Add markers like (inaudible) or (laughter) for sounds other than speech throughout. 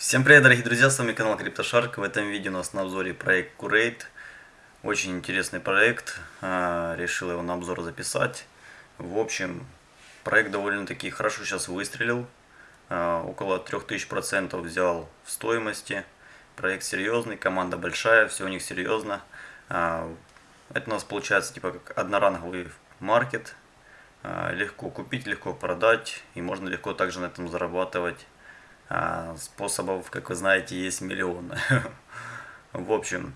Всем привет, дорогие друзья, с вами канал CryptoShark. В этом видео у нас на обзоре проект Curate. Очень интересный проект, а, решил его на обзор записать. В общем, проект довольно-таки хорошо сейчас выстрелил. А, около 3000% взял в стоимости. Проект серьезный, команда большая, все у них серьезно. А, это у нас получается типа как одноранговый маркет. Легко купить, легко продать и можно легко также на этом зарабатывать. А, способов, как вы знаете, есть миллионы. (laughs) В общем,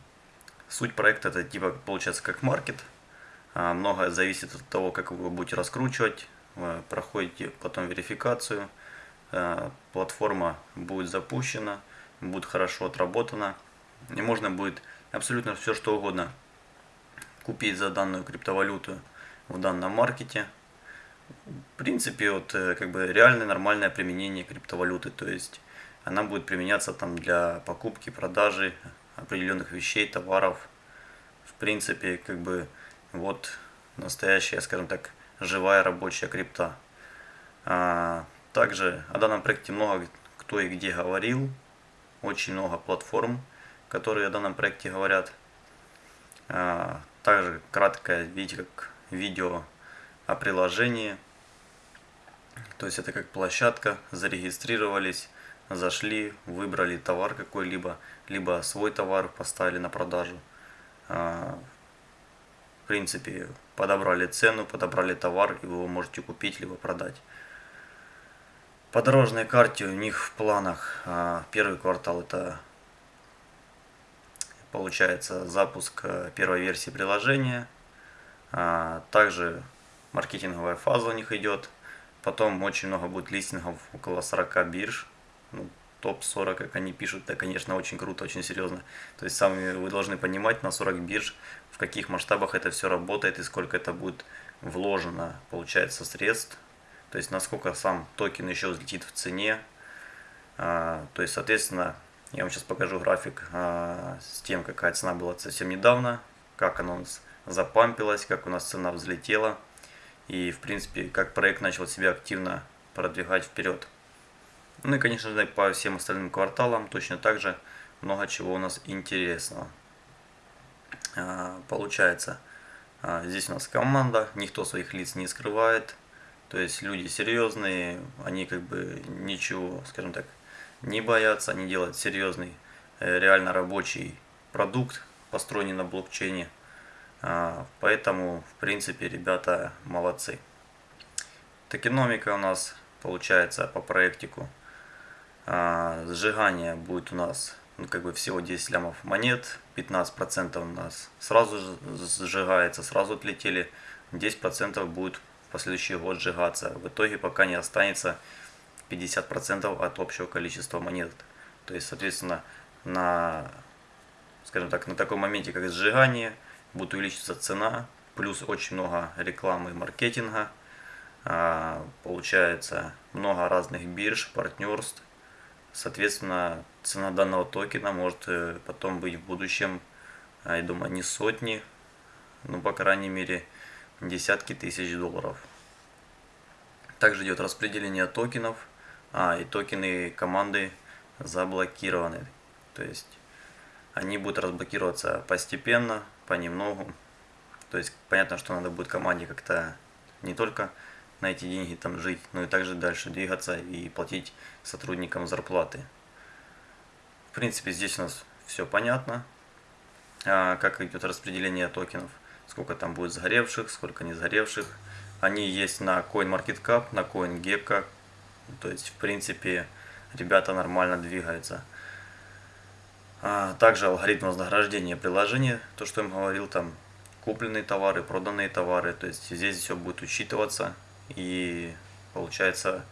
суть проекта это типа получается как маркет. А, многое зависит от того, как вы будете раскручивать. Вы проходите потом верификацию. А, платформа будет запущена, будет хорошо отработана. И можно будет абсолютно все что угодно купить за данную криптовалюту в данном маркете в принципе, вот э, как бы реальное нормальное применение криптовалюты, то есть она будет применяться там для покупки, продажи определенных вещей, товаров. В принципе, как бы вот настоящая, скажем так, живая рабочая крипта. А, также о данном проекте много кто и где говорил, очень много платформ, которые о данном проекте говорят. А, также краткое, видите, как видео о приложении. То есть это как площадка, зарегистрировались, зашли, выбрали товар какой-либо, либо свой товар поставили на продажу. А, в принципе, подобрали цену, подобрали товар, и вы его можете купить, либо продать. По дорожной карте у них в планах а, первый квартал это получается запуск э, первой версии приложения. А, также маркетинговая фаза у них идет. Потом очень много будет листингов, около 40 бирж. Ну, топ-40, как они пишут, это, конечно, очень круто, очень серьезно. То есть сами вы должны понимать на 40 бирж, в каких масштабах это все работает и сколько это будет вложено, получается, средств. То есть насколько сам токен еще взлетит в цене. А, то есть, соответственно, я вам сейчас покажу график а, с тем, какая цена была совсем недавно, как она у нас запампилась, как у нас цена взлетела и, в принципе, как проект начал себя активно продвигать вперед. Ну и, конечно же, по всем остальным кварталам точно так же много чего у нас интересного. А, получается, а, здесь у нас команда, никто своих лиц не скрывает. То есть люди серьезные, они как бы ничего, скажем так, не боятся, они делают серьезный, э, реально рабочий продукт, построенный на блокчейне. А, поэтому, в принципе, ребята молодцы. Токеномика у нас получается по проектику. А, сжигание будет у нас ну, как бы всего 10 лямов монет. 15% у нас сразу сжигается, сразу отлетели. 10% будет в последующий год сжигаться. В итоге пока не останется 50% от общего количества монет. То есть, соответственно, на, скажем так, на таком моменте, как сжигание – будет увеличиваться цена, плюс очень много рекламы и маркетинга. А, получается много разных бирж, партнерств. Соответственно, цена данного токена может э, потом быть в будущем, а, я думаю, не сотни, ну, по крайней мере, десятки тысяч долларов. Также идет распределение токенов, а, и токены команды заблокированы. То есть они будут разблокироваться постепенно, понемногу. То есть понятно, что надо будет команде как-то не только на эти деньги там жить, но и также дальше двигаться и платить сотрудникам зарплаты. В принципе, здесь у нас все понятно, а, как идет распределение токенов, сколько там будет сгоревших, сколько не сгоревших. Они есть на CoinMarketCap, на CoinGecko, то есть, в принципе, ребята нормально двигаются. А, также алгоритм вознаграждения приложения, то, что я вам говорил, там купленные товары, проданные товары, то есть здесь все будет учитываться. И получается,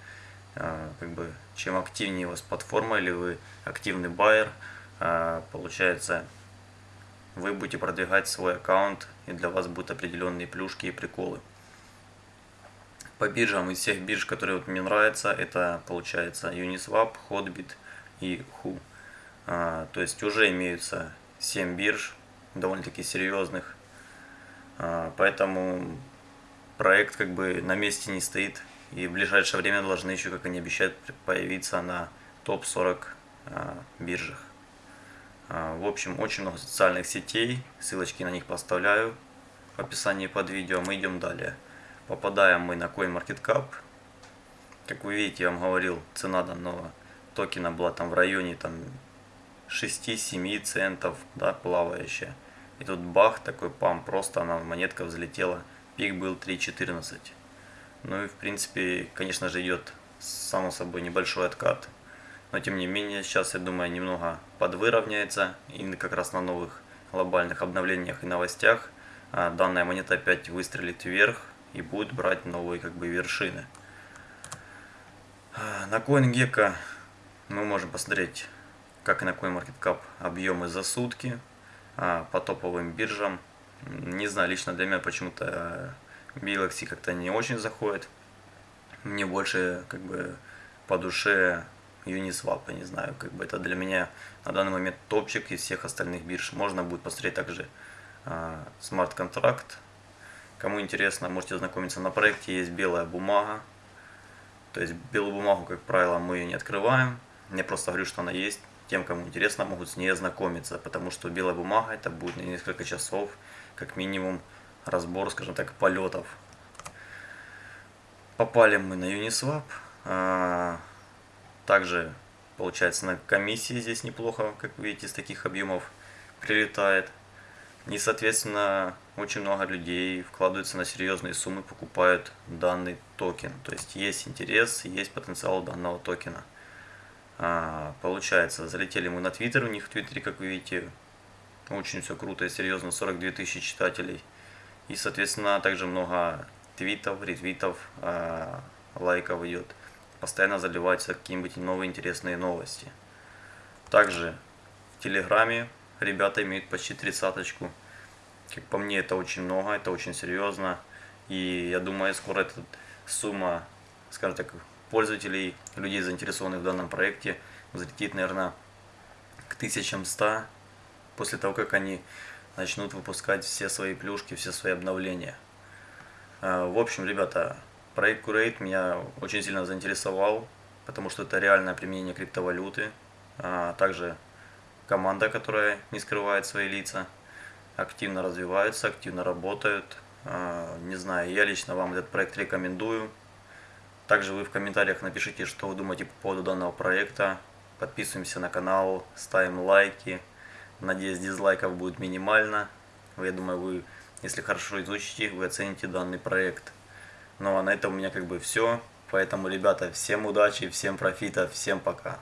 а, как бы, чем активнее у вас платформа или вы активный байер, а, получается, вы будете продвигать свой аккаунт, и для вас будут определенные плюшки и приколы. По биржам из всех бирж, которые вот мне нравятся, это получается Uniswap, Hotbit и Who. А, то есть уже имеются 7 бирж, довольно-таки серьезных. А, поэтому проект как бы на месте не стоит. И в ближайшее время должны еще, как они обещают, появиться на топ-40 а, биржах. В общем, очень много социальных сетей, ссылочки на них поставляю в описании под видео. Мы идем далее. Попадаем мы на CoinMarketCap. Как вы видите, я вам говорил, цена данного токена была там в районе там 6-7 центов, да, плавающая. И тут бах, такой пам, просто она, монетка взлетела. Пик был 3.14. Ну и в принципе, конечно же, идет само собой небольшой откат. Но тем не менее, сейчас, я думаю, немного подвыровняется. И как раз на новых глобальных обновлениях и новостях а, данная монета опять выстрелит вверх и будет брать новые как бы вершины. А, на CoinGecko мы можем посмотреть, как и на CoinMarketCap, объемы за сутки а, по топовым биржам. Не знаю, лично для меня почему-то Galaxy как-то не очень заходит. Мне больше как бы по душе Uniswap, не знаю, как бы это для меня на данный момент топчик из всех остальных бирж. Можно будет посмотреть также смарт-контракт. Кому интересно, можете ознакомиться. На проекте есть белая бумага. То есть белую бумагу, как правило, мы ее не открываем. Я просто говорю, что она есть. Тем, кому интересно, могут с ней ознакомиться, потому что белая бумага это будет на несколько часов, как минимум, разбор, скажем так, полетов. Попали мы на Uniswap. А, также, получается, на комиссии здесь неплохо, как видите, из таких объемов прилетает. И, соответственно, очень много людей вкладываются на серьезные суммы, покупают данный токен. То есть есть интерес, есть потенциал данного токена. А, получается, залетели мы на Твиттер, у них в Твиттере, как вы видите, очень все круто и серьезно, 42 тысячи читателей. И, соответственно, также много твитов, ретвитов, а, лайков идет. Постоянно заливаются какие-нибудь новые интересные новости. Также в Телеграме ребята имеют почти тридцаточку. Как по мне, это очень много, это очень серьезно. И я думаю, скоро эта сумма, скажем так, пользователей, людей, заинтересованных в данном проекте, взлетит, наверное, к 1100 после того, как они начнут выпускать все свои плюшки, все свои обновления. А, в общем, ребята, проект Curate меня очень сильно заинтересовал, потому что это реальное применение криптовалюты. А, также команда, которая не скрывает свои лица, активно развиваются, активно работают. А, не знаю, я лично вам этот проект рекомендую. Также вы в комментариях напишите, что вы думаете по поводу данного проекта. Подписываемся на канал, ставим лайки. Надеюсь, дизлайков будет минимально. Я думаю, вы, если хорошо изучите, вы оцените данный проект. Ну а на этом у меня как бы все. Поэтому, ребята, всем удачи, всем профита, всем пока.